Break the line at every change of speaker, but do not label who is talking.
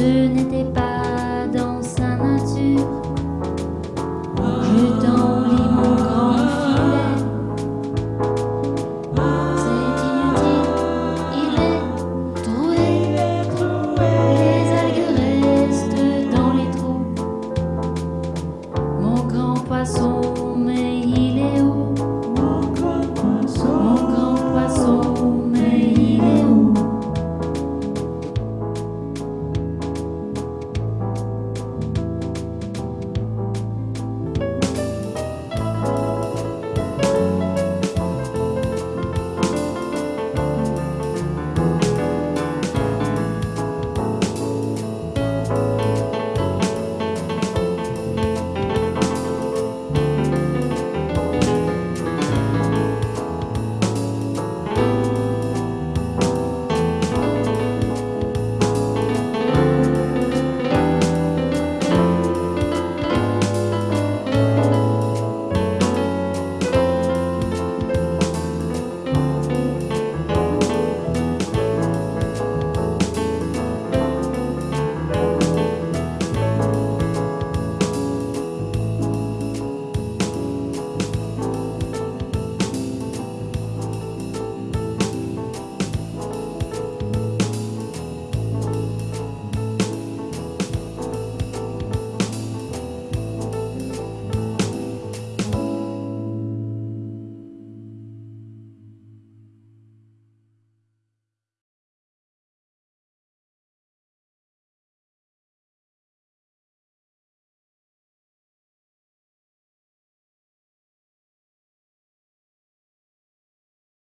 ce n'était pas dans sa nature. Je t'envie mon grand filet. C'est inutile, il est troué. Les algues restent dans les trous. Mon grand poisson.